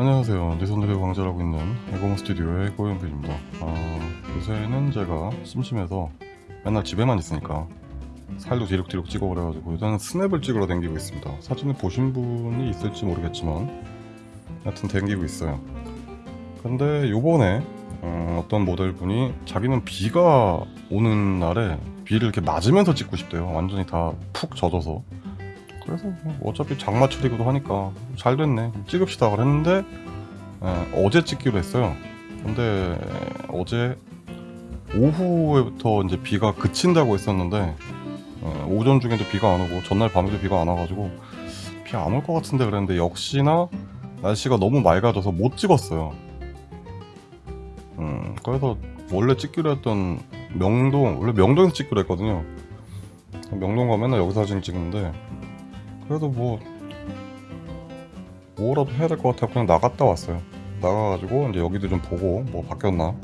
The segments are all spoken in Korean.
안녕하세요. 내손들의 왕자라고 있는 에고몬 스튜디오의 고현빈입니다. 아, 요새는 제가 심심해서 맨날 집에만 있으니까 살도 디룩디룩 찍어 그래가지고 일단 스냅을 찍으러 댕기고 있습니다. 사진을 보신 분이 있을지 모르겠지만 하여튼 댕기고 있어요. 근데 요번에 어, 어떤 모델분이 자기는 비가 오는 날에 비를 이렇게 맞으면서 찍고 싶대요. 완전히 다 푹 젖어서 그래서 뭐 어차피 장마철이기도 하니까 잘 됐네. 찍읍시다 그랬는데 에, 어제 찍기로 했어요. 근데 어제 오후부터 이제 비가 그친다고 했었는데 에, 오전 중에도 비가 안 오고 전날 밤에도 비가 안 와가지고 비 안 올 것 같은데 그랬는데 역시나 날씨가 너무 맑아져서 못 찍었어요. 음, 그래서 원래 찍기로 했던 명동 원래 명동에서 찍기로 했거든요. 명동 가면 여기서 사진 찍는데 그래도 뭐 뭐라도 해야 될 것 같아서 그냥 나갔다 왔어요. 나가가지고 이제 여기도 좀 보고 뭐 바뀌었나.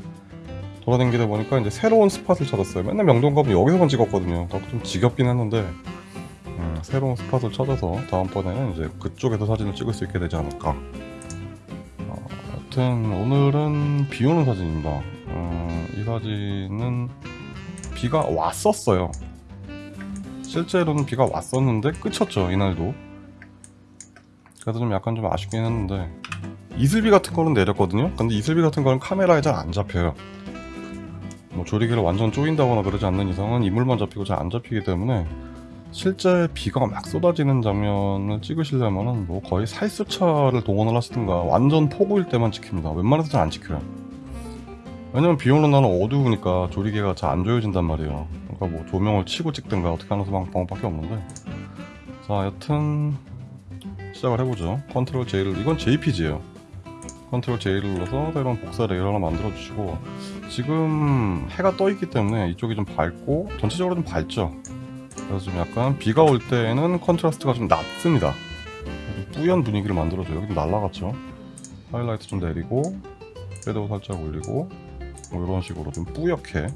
돌아다니다 보니까 이제 새로운 스팟을 찾았어요. 맨날 명동 가면 여기서만 찍었거든요. 좀 지겹긴 했는데 음, 새로운 스팟을 찾아서 다음번에는 이제 그쪽에서 사진을 찍을 수 있게 되지 않을까. 어, 하여튼 오늘은 비 오는 사진입니다. 음, 이 사진은 비가 왔었어요 실제로는 비가 왔었는데 그쳤죠 이날도. 그래서 좀 약간 좀 아쉽긴 했는데. 이슬비 같은 거는 내렸거든요? 근데 이슬비 같은 거는 카메라에 잘 안 잡혀요. 뭐 조리개를 완전 조인다거나 그러지 않는 이상은 이물만 잡히고 잘 안 잡히기 때문에 실제 비가 막 쏟아지는 장면을 찍으시려면은 뭐 거의 살수차를 동원을 하시든가 완전 폭우일 때만 찍힙니다. 웬만해서 잘 안 찍혀요. 왜냐면 비 오는 날은 어두우니까 조리개가 잘 안 조여진단 말이에요 그러니까 뭐 조명을 치고 찍든가 어떻게 하는 방법밖에 없는데. 자 여튼 시작을 해보죠. 컨트롤 J를 이건 JPG예요. 컨트롤 J를 눌러서 새로운 복사 layer 하나 만들어 주시고 지금 해가 떠 있기 때문에 이쪽이 좀 밝고 전체적으로 좀 밝죠? 그래서 좀 약간 비가 올 때는 contrast가 좀 낮습니다. 좀 뿌연 분위기를 만들어줘요. 여기 좀 날라갔죠? 하이라이트 좀 내리고 shadow 살짝 올리고 뭐 이런 식으로 좀 뿌옇게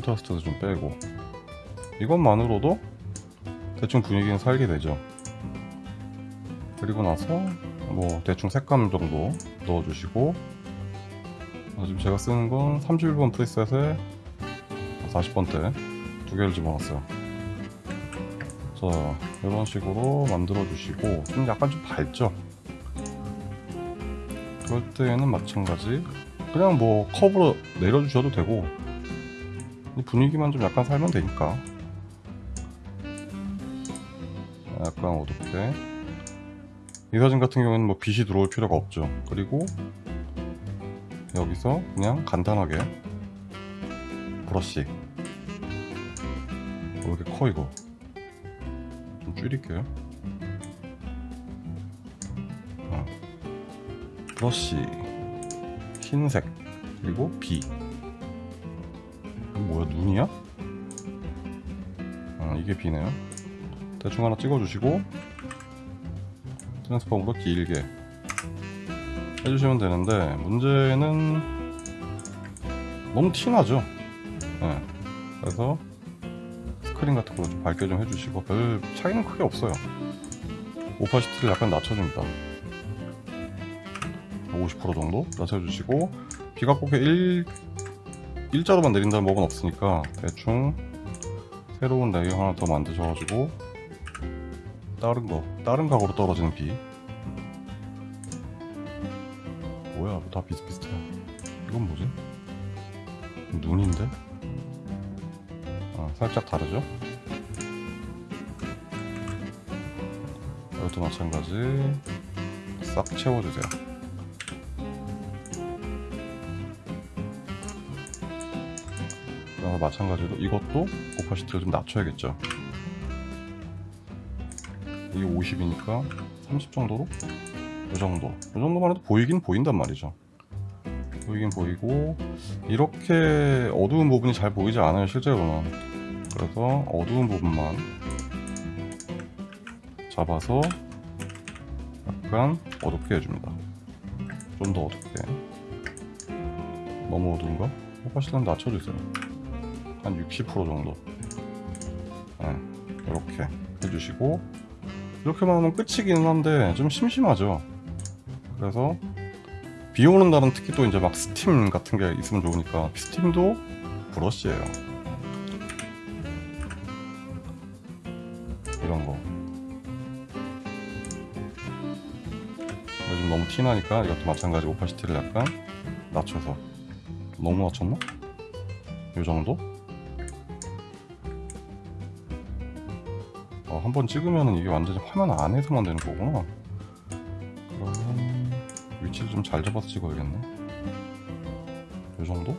contrast도 좀 빼고. 이것만으로도 대충 분위기는 살게 되죠. 그리고 나서 뭐 대충 색감 정도 넣어주시고 지금 제가 쓰는 건 31번 preset에 40번대 두 개를 집어넣었어요. 자 이런 식으로 만들어 주시고 좀 약간 좀 밝죠? 그럴 때에는 마찬가지. 그냥 뭐 컵으로 내려주셔도 되고 분위기만 좀 약간 살면 되니까. 약간 어둡게. 이 사진 같은 경우에는 뭐 빛이 들어올 필요가 없죠. 그리고 여기서 그냥 간단하게 브러쉬. 왜 이렇게 커 이거. 좀 줄일게요. 어. 브러쉬. 흰색. 그리고 비 눈이야? 아 이게 비네요 대충 하나 찍어주시고 트랜스폼으로 길게 해주시면 되는데 문제는 너무 티나죠 네. 그래서 스크린 같은 거좀 밝게 좀 해주시고 별 차이는 크게 없어요 opacity를 약간 낮춰줍니다 50% 정도 낮춰주시고 비가 꼭 1, 일자로만 내린다는 법은 없으니까 대충 새로운 layer 하나 더 만드셔가지고 다른 거 다른 각으로 떨어지는 비 뭐야 다 비슷비슷해 이건 뭐지? 눈인데? 아 살짝 다르죠? 이것도 마찬가지 싹 채워주세요 그래서 마찬가지로 이것도 오파시티를 좀 낮춰야겠죠. 이게 50이니까 30 정도로? 이 정도. 이 정도만 해도 보이긴 보인단 말이죠. 보이긴 보이고 이렇게 어두운 부분이 잘 보이지 않아요 실제로는. 그래서 어두운 부분만 잡아서 약간 어둡게 해줍니다. 좀 더 어둡게. 너무 어두운가? 오파시티는 낮춰주세요 한 60% 정도 네, 이렇게 해주시고 이렇게만 하면 끝이기는 한데 좀 심심하죠 그래서 비 오는 날은 특히 또 이제 막 스팀 같은 게 있으면 좋으니까 스팀도 브러쉬예요. 이런 거. 요즘 너무 티나니까 이것도 마찬가지 오파시티를 약간 낮춰서 너무 낮췄나? 요 정도? 어, 한번 찍으면은 이게 완전히 화면 안에서만 되는 거구나. 그러면 위치를 좀 잘 잡아서 찍어야겠네. 요 정도?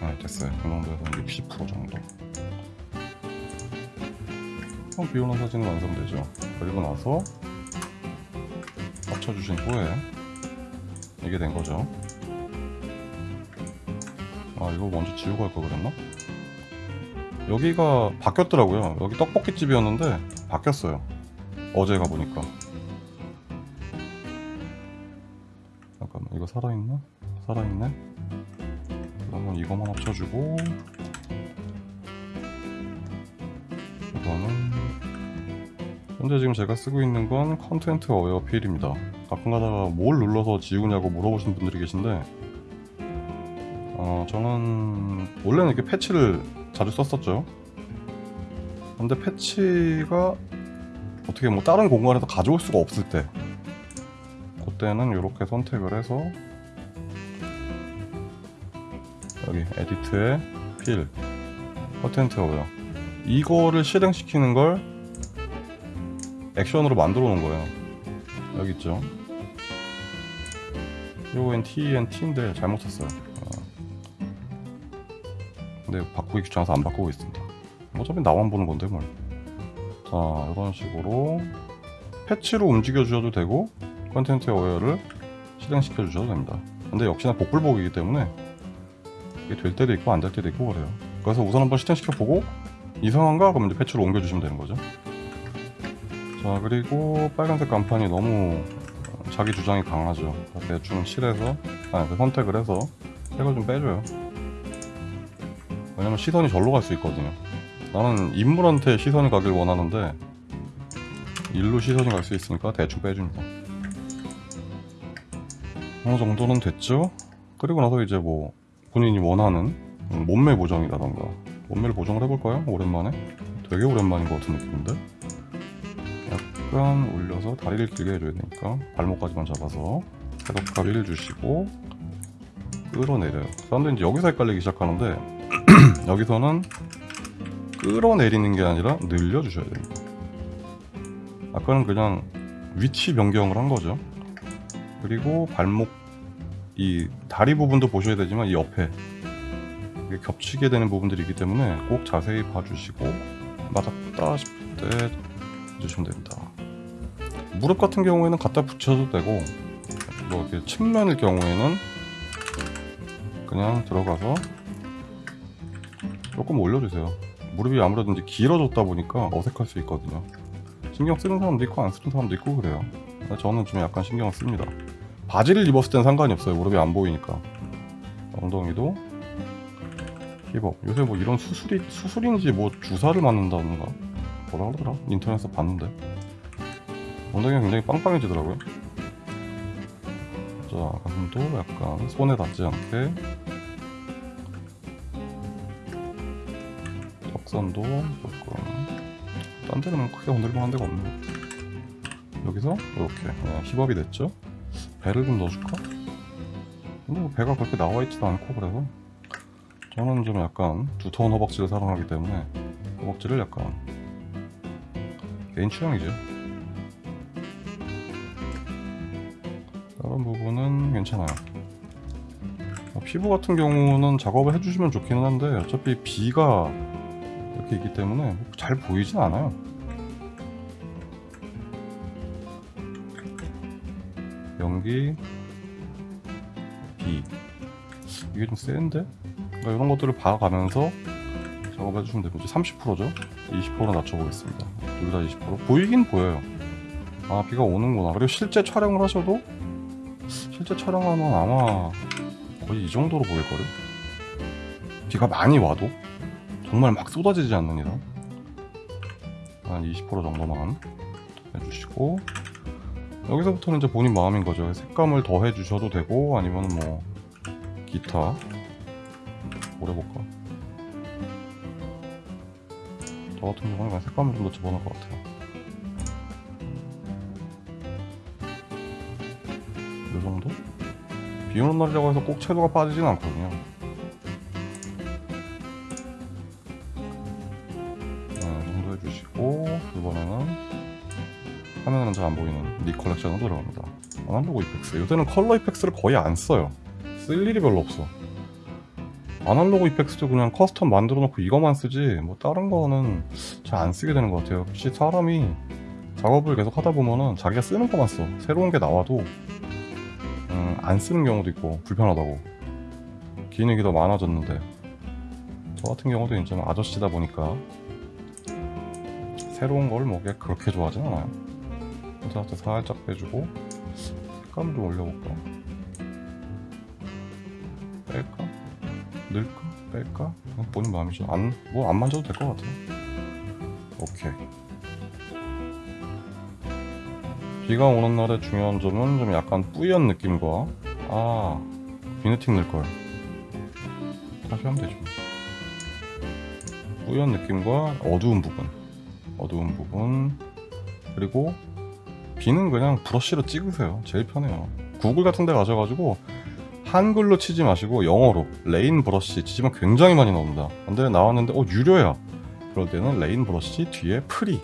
네, 됐어요. 이 정도에서 60% 정도. 그럼 비 오는 사진은 완성되죠. 그리고 나서 합쳐주신 후에 이게 된 거죠. 아, 이거 먼저 지우고 할 걸 그랬나? 여기가 바뀌었더라고요. 여기 떡볶이집이었는데 바뀌었어요. 어제 가보니까. 잠깐만, 이거 살아있나? 살아있네? 그러면 이거만 합쳐주고 이거는 현재 지금 제가 쓰고 있는 건 content aware fill입니다. 가끔 가다가 뭘 눌러서 지우냐고 물어보시는 분들이 계신데 어, 저는 원래는 이렇게 patch를 자주 썼었죠. 근데 patch가 어떻게 뭐 다른 공간에서 가져올 수가 없을 때 그때는 이렇게 선택을 해서 여기 edit에 fill content aware 이거를 실행시키는 걸 액션으로 만들어 놓은 거예요. 여기 있죠. 요건 TN T인데 잘못 썼어요. 어. 근데 바꾸기 귀찮아서 안 바꾸고 있습니다. 어차피 나만 보는 건데 뭘. 자, 이런 식으로 patch로 움직여 주셔도 되고 content aware를 실행시켜 주셔도 됩니다. 근데 역시나 복불복이기 때문에 이게 될 때도 있고 안 될 때도 있고 그래요. 그래서 우선 한번 실행시켜 보고 이상한가? 그러면 이제 패치로 옮겨 주시면 되는 거죠. 자 그리고 빨간색 간판이 너무 어, 자기 주장이 강하죠 대충 칠해서 아그 선택을 해서 색을 좀 빼줘요 왜냐면 시선이 절로 갈 수 있거든요. 나는 인물한테 시선이 가길 원하는데 일로 시선이 갈 수 있으니까 대충 빼줍니다. 어느 정도는 됐죠? 그리고 나서 이제 뭐 본인이 원하는 몸매 보정이라던가. 몸매를 보정을 해볼까요? 오랜만에? 되게 오랜만인 것 같은 느낌인데? 약간 올려서 다리를 길게 해줘야 되니까 발목까지만 잡아서 해독가리를 주시고 끌어내려요. 사람들이 이제 여기서 헷갈리기 시작하는데 여기서는 끌어내리는 게 아니라 늘려주셔야 됩니다. 아까는 그냥 위치 변경을 한 거죠. 그리고 발목 이 다리 부분도 보셔야 되지만 이 옆에 이게 겹치게 되는 부분들이 있기 때문에 꼭 자세히 봐주시고 맞았다 싶을 때 해주시면 됩니다. 무릎 같은 경우에는 갖다 붙여도 되고 뭐 이렇게 측면일 경우에는 그냥 들어가서 조금 올려주세요. 무릎이 아무래도 이제 길어졌다 보니까 어색할 수 있거든요. 신경 쓰는 사람도 있고 안 쓰는 사람도 있고 그래요. 저는 좀 약간 신경을 씁니다. 바지를 입었을 땐 상관이 없어요. 무릎이 안 보이니까. 엉덩이도 힙업. 요새 뭐 이런 수술이 수술인지 뭐 주사를 맞는다던가 뭐라 그러더라? 인터넷에서 봤는데. 엉덩이가 굉장히 빵빵해지더라고요. 자 가슴도 약간 손에 닿지 않게 턱선도 조금 딴 데는 크게 건드릴만한 데가 없네. 여기서 이렇게 그냥 힙업이 됐죠? 배를 좀 넣어줄까? 근데 뭐 배가 그렇게 나와있지도 않고 그래서. 저는 좀 약간 두터운 허벅지를 사랑하기 때문에 허벅지를 약간 개인 취향이죠. 다른 부분은 괜찮아요. 어, 피부 같은 경우는 작업을 해주시면 좋기는 한데 어차피 비가 이렇게 있기 때문에 잘 보이진 않아요. 연기 비. 이게 좀 센데? 그러니까 이런 것들을 봐가면서 작업해 주시면 됩니다. 30%죠? 20% 낮춰보겠습니다. 둘 다 20% 보이긴 보여요. 아 비가 오는구나. 그리고 실제 촬영을 하셔도 실제 촬영하면 아마 거의 이 정도로 보일거예요? 비가 많이 와도 정말 막 쏟아지지 않는 이상 한 20% 정도만 해주시고 여기서부터는 이제 본인 마음인 거죠. 색감을 더 해주셔도 되고 아니면 뭐 기타 오래 볼까? 저 같은 경우는 그냥 색감을 좀 더 집어넣을 것 같아요. 이 정도? 비 오는 날이라고 해서 꼭 채도가 빠지진 않거든요. 잘 안 보이는 Nik Collection으로 들어갑니다. Analog Efex. 요새는 Color Efex를 거의 안 써요. 쓸 일이 별로 없어. Analog Efex도 그냥 custom 만들어 놓고 이거만 쓰지 뭐 다른 거는 잘 안 쓰게 되는 것 같아요. 혹시 사람이 작업을 계속 하다 보면은 자기가 쓰는 거만 써. 새로운 게 나와도 음, 안 쓰는 경우도 있고 불편하다고. 기능이 더 많아졌는데 저 같은 경우도 이제 아저씨다 보니까 새로운 걸 뭐 그렇게 좋아하진 않아요. contrast 살짝 빼주고 색감 좀 올려볼까? 뺄까? 넣을까? 뺄까? 그냥 본인 마음이죠. 안, 뭐 안 만져도 될 것 같아요. 오케이. 비가 오는 날의 중요한 점은 좀 약간 뿌연 느낌과 아 비네팅 넣을걸 다시 하면 되죠 뿌연 느낌과 어두운 부분 어두운 부분 그리고 비는 그냥 브러쉬로 찍으세요. 제일 편해요. 구글 같은 데 가셔가지고 한글로 치지 마시고 영어로 rain brush 치시면 굉장히 많이 나옵니다. 근데 나왔는데 어 유료야. 그럴 때는 rain brush 뒤에 free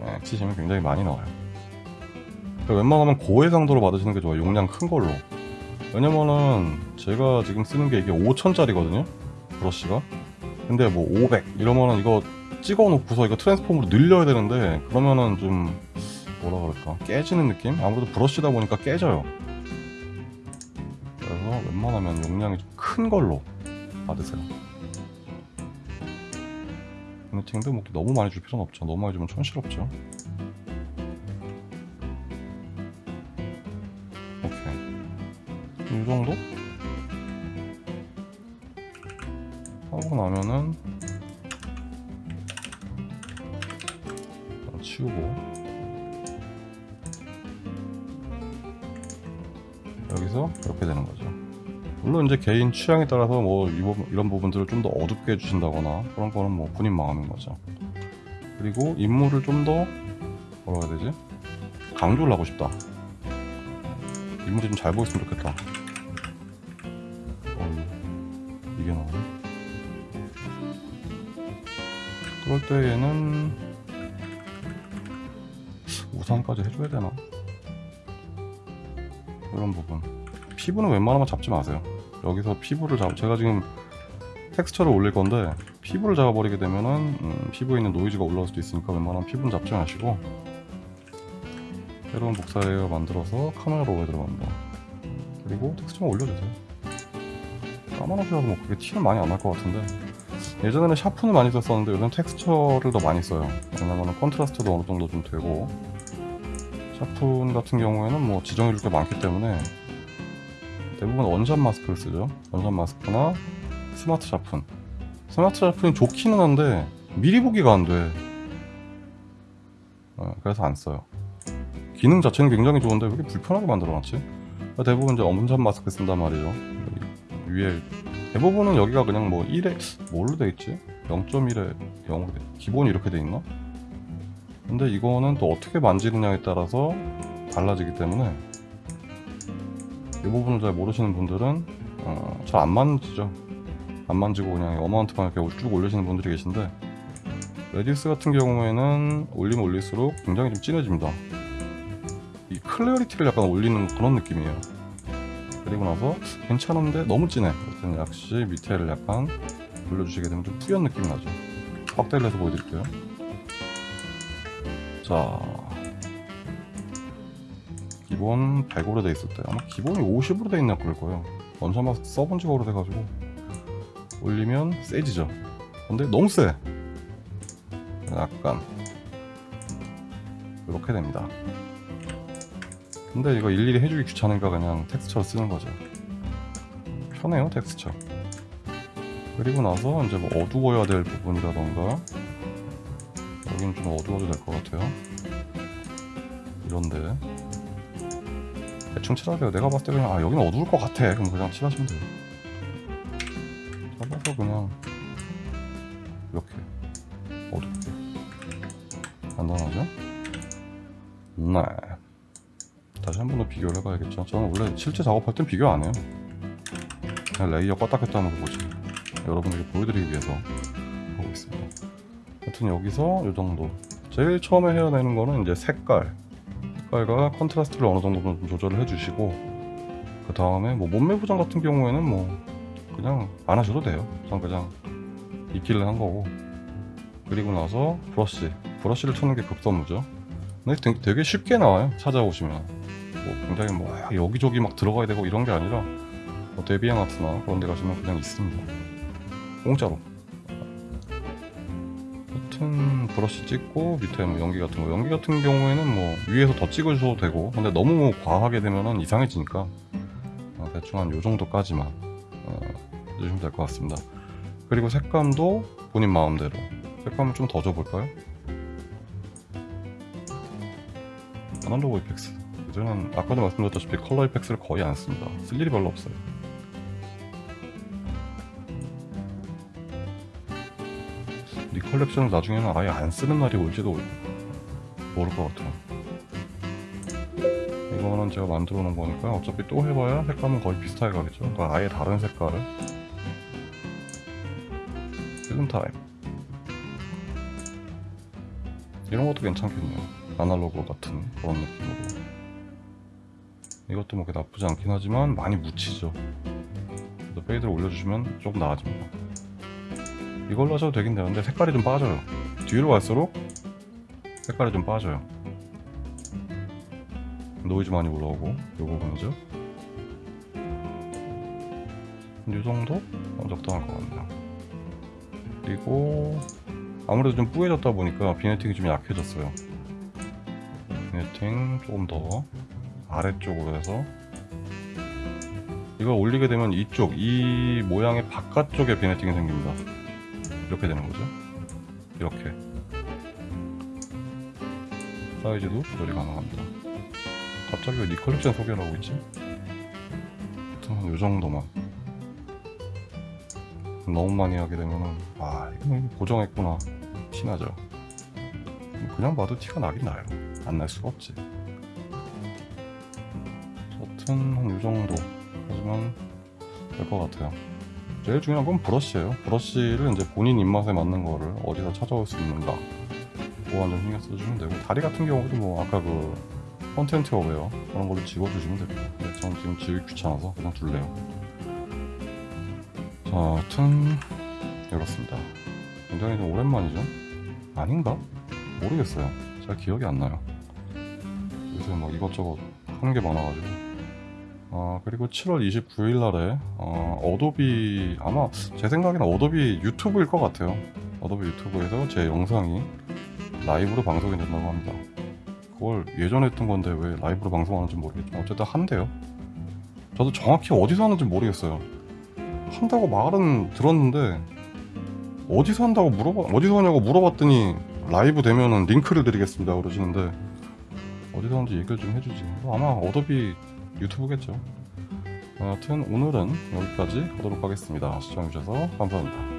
네, 치시면 굉장히 많이 나와요. 웬만하면 고해상도로 받으시는 게 좋아요. 용량 큰 걸로. 왜냐면은 제가 지금 쓰는 게 이게 5천짜리거든요 brush가. 근데 뭐 500 이러면은 이거 찍어 놓고서 이거 transform으로 늘려야 되는데 그러면은 좀 뭐라 그럴까? 깨지는 느낌? 아무래도 브러쉬다 보니까 깨져요. 그래서 웬만하면 용량이 좀 큰 걸로 받으세요. 피니팅도 뭐 너무 많이 줄 필요는 없죠. 너무 많이 주면 촌스럽죠. 오케이. 이 정도? 하고 나면은 이렇게 되는 거죠. 물론 이제 개인 취향에 따라서 뭐 이런 부분들을 좀 더 어둡게 해주신다거나 그런 거는 뭐 본인 마음인 거죠. 그리고 인물을 좀 더 뭐라 해야 되지? 강조를 하고 싶다. 인물이 좀 잘 보였으면 좋겠다. 어, 이게 나오네. 그럴 때 얘는 우산까지 해줘야 되나? 이런 부분 피부는 웬만하면 잡지 마세요. 여기서 피부를 잡 제가 지금 텍스처를 올릴 건데 피부를 잡아버리게 되면은 음, 피부에 있는 노이즈가 올라올 수도 있으니까 웬만하면 피부는 잡지 마시고 새로운 복사 layer 만들어서 Camera Raw에 들어갑니다. 그리고 텍스처만 올려주세요. 까만하셔서 뭐 그게 티는 많이 안 날 것 같은데. 예전에는 sharpen을 많이 썼었는데 요즘 텍스처를 더 많이 써요. 왜냐면 contrast도 어느 정도 좀 되고. sharpen 같은 경우에는 뭐 지정해줄 게 많기 때문에 대부분 Unsharp Mask를 쓰죠 Unsharp Mask나 Smart Sharpen Smart Sharpen이 좋기는 한데 미리 보기가 안돼 어, 그래서 안 써요 기능 자체는 굉장히 좋은데 왜 이렇게 불편하게 만들어놨지? 대부분 이제 Unsharp Mask 쓴단 말이죠 위에 대부분은 여기가 그냥 뭐 1에 뭘로 돼 있지? 0.1에 0으로 돼 기본이 이렇게 돼 있나? 근데 이거는 또 어떻게 만지느냐에 따라서 달라지기 때문에 이 부분을 잘 모르시는 분들은 어, 잘 안 만지죠. 안 만지고 그냥 Amount만 이렇게 쭉 올리시는 분들이 계신데 Radius 같은 경우에는 올리면 올릴수록 굉장히 좀 진해집니다. 이 Clarity를 약간 올리는 그런 느낌이에요. 그리고 나서 괜찮은데 너무 진해. 그래서 역시 밑에를 약간 돌려주시게 되면 좀 뿌연 느낌이 나죠. 확대를 해서 보여드릴게요. 자 기본 100으로 돼때 아마 기본이 50으로 돼 있나 그럴 거예요. 원샷 마스크 써본 지가 오래돼가지고. 올리면 세지죠. 근데 너무 세. 약간. 이렇게 됩니다. 근데 이거 일일이 해주기 귀찮으니까 그냥 텍스처를 쓰는 거죠. 편해요 텍스처. 그리고 나서 이제 뭐 어두워야 될 부분이라던가. 여기는 좀 어두워도 될 것 같아요. 이런데 대충 칠하세요. 내가 봤을 때 그냥 아 여기는 어두울 것 같아. 그럼 그냥 칠하시면 돼요. 잡아서 그냥 이렇게 어둡게. 간단하죠? 네. 다시 한 번 더 비교를 해봐야겠죠. 저는 원래 실제 작업할 땐 비교 안 해요. 그냥 layer 껐다 켰다 하는 거 보지 여러분에게 보여드리기 위해서 하고 있습니다. 하여튼 여기서 이 정도. 제일 처음에 해야 되는 거는 이제 색깔 색깔과 contrast를 어느 정도 좀 조절을 해주시고 그 다음에 뭐 몸매 보정 같은 경우에는 뭐 그냥 안 하셔도 돼요. 그냥 그냥 있길래 한 거고. 그리고 나서 브러쉬 브러쉬를 쳐는 게 급선무죠. 근데 되게 쉽게 나와요 찾아오시면. 뭐 굉장히 뭐 여기저기 막 들어가야 되고 이런 게 아니라 뭐 데비앙 아트나 그런 데 가시면 그냥 있습니다. 공짜로 브러쉬 찍고 밑에 뭐 연기 같은 거. 연기 같은 경우에는 뭐 위에서 더 찍으셔도 되고. 근데 너무 뭐 과하게 되면은 이상해지니까 어, 대충 한 요 정도까지만 어, 해주시면 될 것 같습니다. 그리고 색감도 본인 마음대로. 색감을 좀 더 줘볼까요? 아날로그 이펙스. 이제는 아까도 말씀드렸다시피 컬러 이펙스를 거의 안 씁니다. 쓸 일이 별로 없어요 컬렉션을 나중에는 아예 안 쓰는 날이 올지도 모를 것 같아요. 이거는 제가 만들어 놓은 거니까 어차피 또 해봐야 색감은 거의 비슷하게 가겠죠? 그러니까 아예 다른 색깔을. 필름 타입 이런 것도 괜찮겠네요. 아날로그 같은 그런 느낌으로. 이것도 뭐 나쁘지 않긴 하지만 많이 묻히죠. fade를 올려주시면 조금 나아집니다 이걸로 하셔도 되긴 되는데 색깔이 좀 빠져요. 뒤로 갈수록 색깔이 좀 빠져요. 노이즈 많이 올라오고 요 부분이죠? 이 정도? 어, 적당할 것 같네요. 그리고 아무래도 좀 뿌얘졌다 보니까 vignetting이 좀 약해졌어요. vignetting 조금 더 아래쪽으로 해서 이걸 올리게 되면 이쪽 이 모양의 바깥쪽에 vignetting이 생깁니다 이렇게 되는 거죠? 이렇게. 사이즈도 조절이 가능합니다. 갑자기 왜 Nik Collection 소개를 하고 있지? 하여튼 요 정도만. 너무 많이 하게 되면은 아 이거 고정했구나. 티나죠. 그냥 봐도 티가 나긴 나요. 안 날 수가 없지. 여튼 한 요 정도. 하지만 될 것 같아요 제일 중요한 건 브러쉬예요. 브러쉬를 이제 본인 입맛에 맞는 거를 어디서 찾아올 수 있는가. 그거 완전 신경 써주시면 되고 다리 같은 경우도 뭐 아까 그 컨텐츠 어웨어 그런 걸로 지워주시면 됩니다. 근데 저는 지금 지우기 귀찮아서 그냥 둘래요. 자 하여튼 이렇습니다. 굉장히 좀 오랜만이죠? 아닌가? 모르겠어요. 잘 기억이 안 나요. 요새 뭐 이것저것 하는 게 많아가지고 아 그리고 7월 29일 날에 어, 어도비 아마 제 생각에는 어도비 유튜브일 것 같아요. 어도비 유튜브에서 제 영상이 라이브로 방송이 된다고 합니다. 그걸 예전에 했던 건데 왜 라이브로 방송하는지 모르겠지만 어쨌든 한대요. 저도 정확히 어디서 하는지 모르겠어요. 한다고 말은 들었는데 어디서 한다고 물어봐 어디서 하냐고 물어봤더니 라이브 되면은 링크를 드리겠습니다 그러시는데 어디서 하는지 얘기를 좀 해주지. 아마 어도비 유튜브겠죠? 여하튼 오늘은 여기까지 가도록 하겠습니다. 시청해주셔서 감사합니다